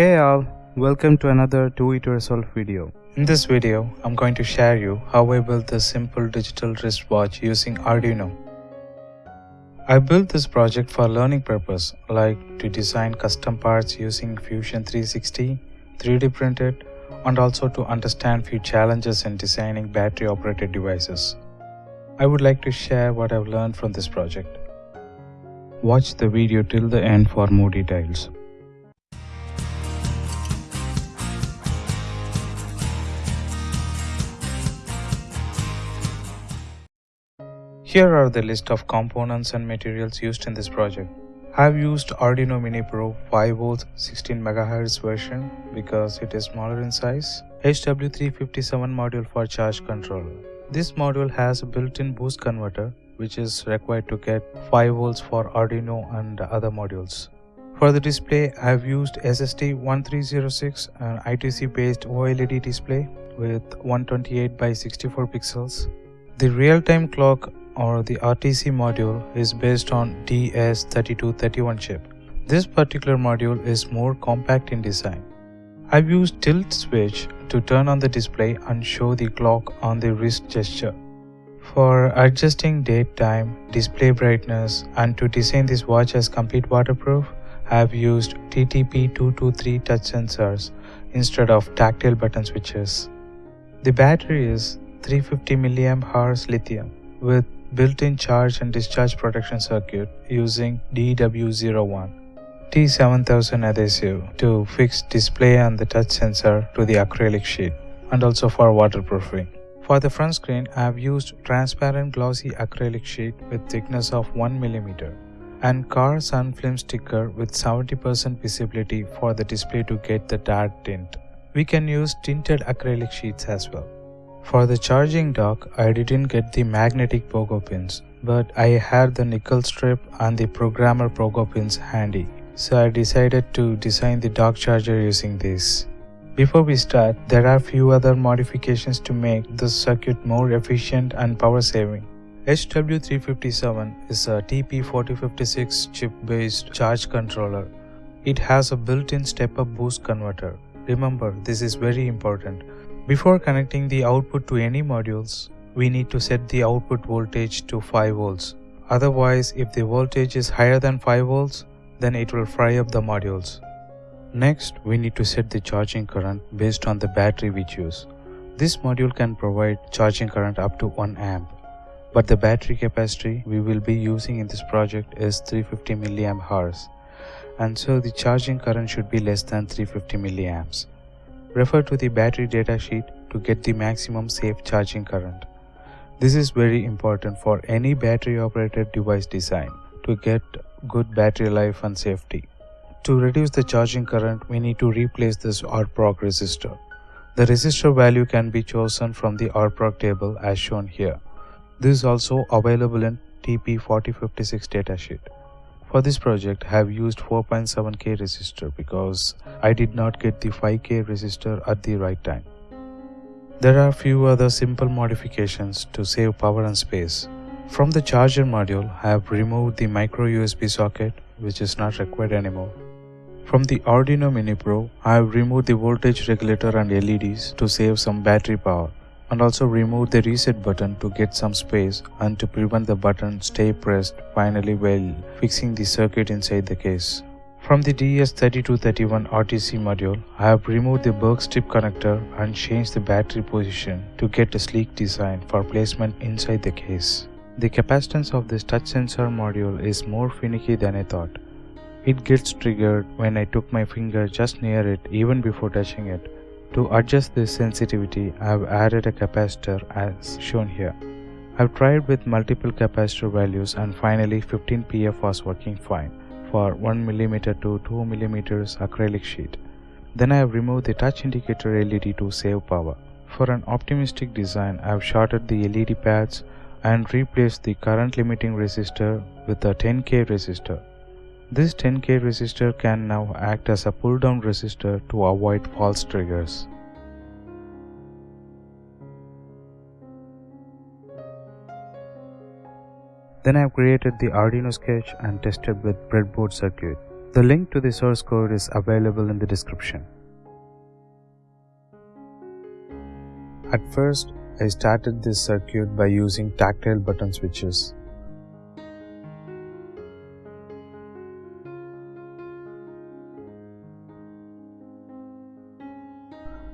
Hey all, welcome to another Do It Yourself video. In this video, I'm going to share you how I built this simple digital wristwatch using Arduino. I built this project for learning purpose like to design custom parts using Fusion 360, 3D printed, and also to understand few challenges in designing battery operated devices. I would like to share what I've learned from this project. Watch the video till the end for more details. Here are the list of components and materials used in this project. I have used Arduino Mini Pro 5V 16MHz version because it is smaller in size. HW357 module for charge controller. This module has a built-in boost converter which is required to get 5 volts for Arduino and other modules. For the display, I have used SSD1306 an I2C based OLED display with 128 by 64 pixels. The real-time clock or the RTC module is based on DS3231 chip. This particular module is more compact in design. I've used tilt switch to turn on the display and show the clock on the wrist gesture. For adjusting date time, display brightness and to design this watch as complete waterproof, I have used TTP223 touch sensors instead of tactile button switches. The battery is 350 mAh lithium with built-in charge and discharge protection circuit using DW01 T7000 adhesive to fix display and the touch sensor to the acrylic sheet and also for waterproofing. For the front screen, I have used transparent glossy acrylic sheet with thickness of 1 mm and car sun film sticker with 70% visibility for the display to get the dark tint. We can use tinted acrylic sheets as well. For the charging dock, I didn't get the magnetic pogo pins, but I had the nickel strip and the programmer pogo pins handy, so I decided to design the dock charger using these. Before we start, there are few other modifications to make this circuit more efficient and power saving. HW357 is a TP4056 chip based charge controller. It has a built-in step-up boost converter. Remember, this is very important. Before connecting the output to any modules, we need to set the output voltage to 5 volts. Otherwise, if the voltage is higher than 5 volts, then it will fry up the modules. Next, we need to set the charging current based on the battery we choose. This module can provide charging current up to 1 amp, but the battery capacity we will be using in this project is 350 mAh, and so the charging current should be less than 350 milliamps. Refer to the battery datasheet to get the maximum safe charging current. This is very important for any battery operated device design to get good battery life and safety. To reduce the charging current, we need to replace this RPROG resistor. The resistor value can be chosen from the RPROG table as shown here. This is also available in TP4056 datasheet. For this project, I have used 4.7k resistor because I did not get the 5k resistor at the right time. There are few other simple modifications to save power and space. From the charger module, I have removed the micro USB socket which is not required anymore. From the Arduino Mini Pro, I have removed the voltage regulator and LEDs to save some battery power and also remove the reset button to get some space and to prevent the button stay pressed finally while fixing the circuit inside the case. From the DS3231 RTC module, I have removed the Berg strip connector and changed the battery position to get a sleek design for placement inside the case. The capacitance of this touch sensor module is more finicky than I thought. It gets triggered when I took my finger just near it even before touching it. To adjust this sensitivity, I have added a capacitor as shown here. I have tried with multiple capacitor values and finally 15 pF was working fine for 1mm to 2mm acrylic sheet. Then I have removed the touch indicator LED to save power. For an optimistic design, I have shorted the LED pads and replaced the current limiting resistor with a 10k resistor. This 10k resistor can now act as a pull down resistor to avoid false triggers. Then I have created the Arduino sketch and tested with breadboard circuit. The link to the source code is available in the description. At first, I started this circuit by using tactile button switches.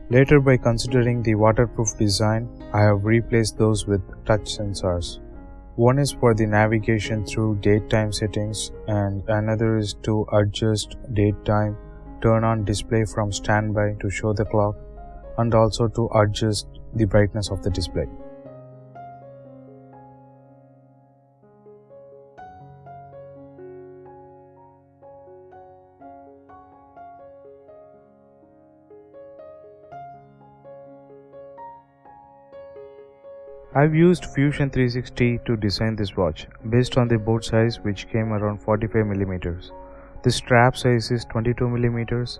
Later by considering the waterproof design, I have replaced those with touch sensors. One is for the navigation through date time settings and another is to adjust date time, turn on display from standby to show the clock and also to adjust the brightness of the display. I've used Fusion 360 to design this watch based on the bolt size which came around 45mm. The strap size is 22mm.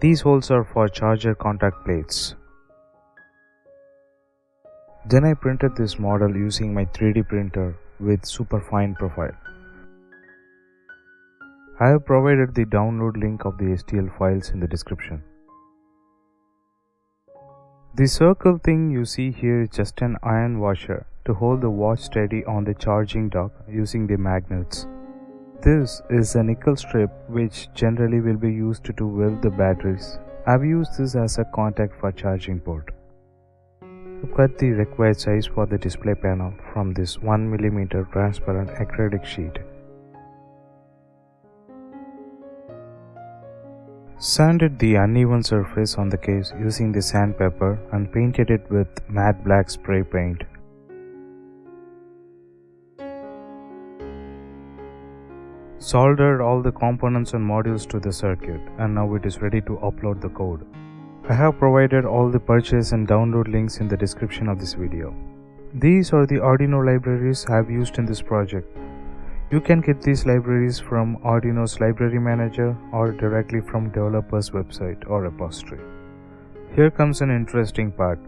These holes are for charger contact plates. Then I printed this model using my 3D printer with super fine profile. I have provided the download link of the STL files in the description. The circle thing you see here is just an iron washer to hold the watch steady on the charging dock using the magnets. This is a nickel strip which generally will be used to weld the batteries. I've used this as a contact for charging port. Cut the required size for the display panel from this 1mm transparent acrylic sheet. Sanded the uneven surface on the case using the sandpaper and painted it with matte black spray paint. Soldered all the components and modules to the circuit and now it is ready to upload the code. I have provided all the purchase and download links in the description of this video. These are the Arduino libraries I have used in this project. You can get these libraries from Arduino's library manager or directly from developer's website or repository. Here comes an interesting part.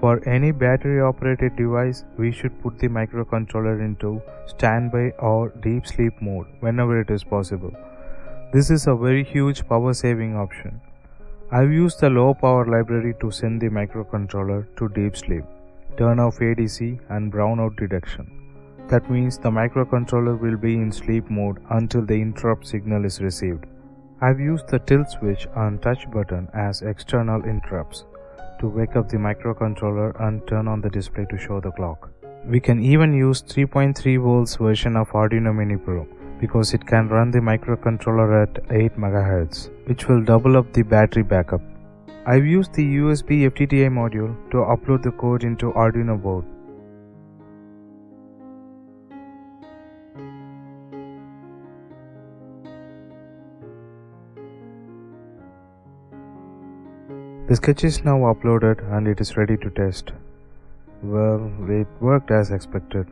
For any battery operated device, we should put the microcontroller into standby or deep sleep mode whenever it is possible. This is a very huge power saving option. I've used the low power library to send the microcontroller to deep sleep, turn off ADC and brownout detection. That means the microcontroller will be in sleep mode until the interrupt signal is received. I've used the tilt switch and touch button as external interrupts to wake up the microcontroller and turn on the display to show the clock. We can even use 3.3 volts version of Arduino Mini Pro because it can run the microcontroller at 8 MHz, which will double up the battery backup. I've used the USB FTDI module to upload the code into Arduino board. The sketch is now uploaded and it is ready to test. Well, it worked as expected.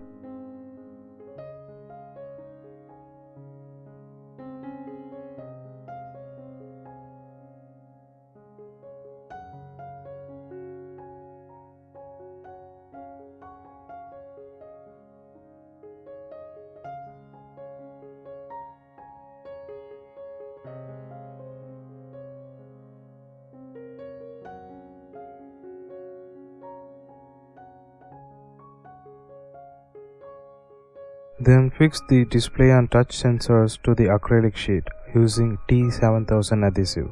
Then fix the display and touch sensors to the acrylic sheet using T7000 adhesive.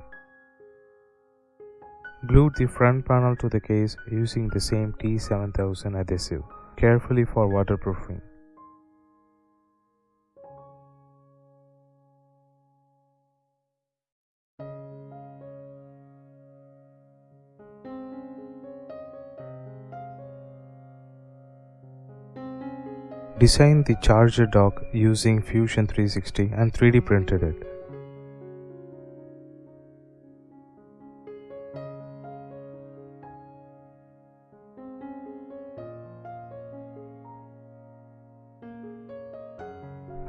Glue the front panel to the case using the same T7000 adhesive, carefully for waterproofing. Designed the charger dock using Fusion 360 and 3D printed it.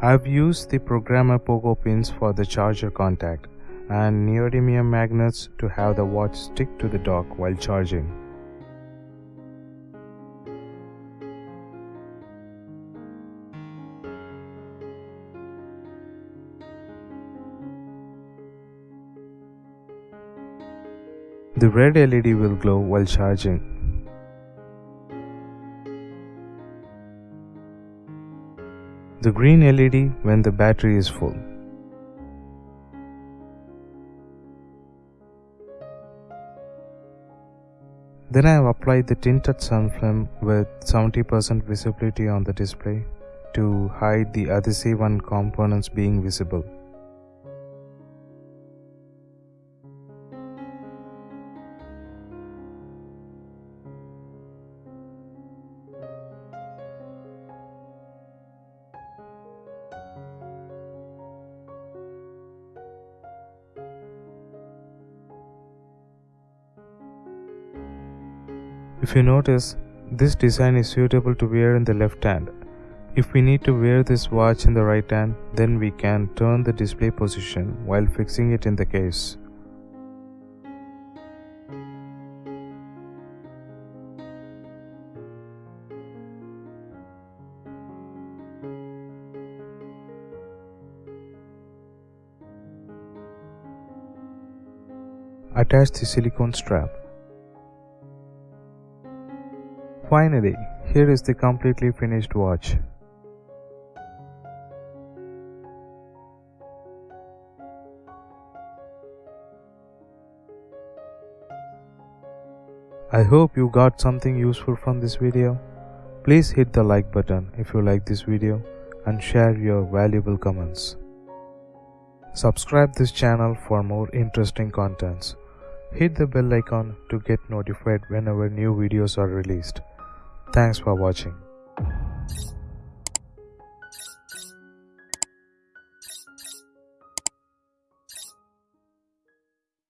I've used the programmer pogo pins for the charger contact and neodymium magnets to have the watch stick to the dock while charging. The red LED will glow while charging. The green LED when the battery is full. Then I have applied the tinted sun film with 70% visibility on the display to hide the adhesive and components being visible. If you notice, this design is suitable to wear in the left hand. If we need to wear this watch in the right hand, then we can turn the display position while fixing it in the case. Attach the silicone strap. Finally, here is the completely finished watch. I hope you got something useful from this video. Please hit the like button if you like this video and share your valuable comments. Subscribe this channel for more interesting contents. Hit the bell icon to get notified whenever new videos are released. Thanks for watching.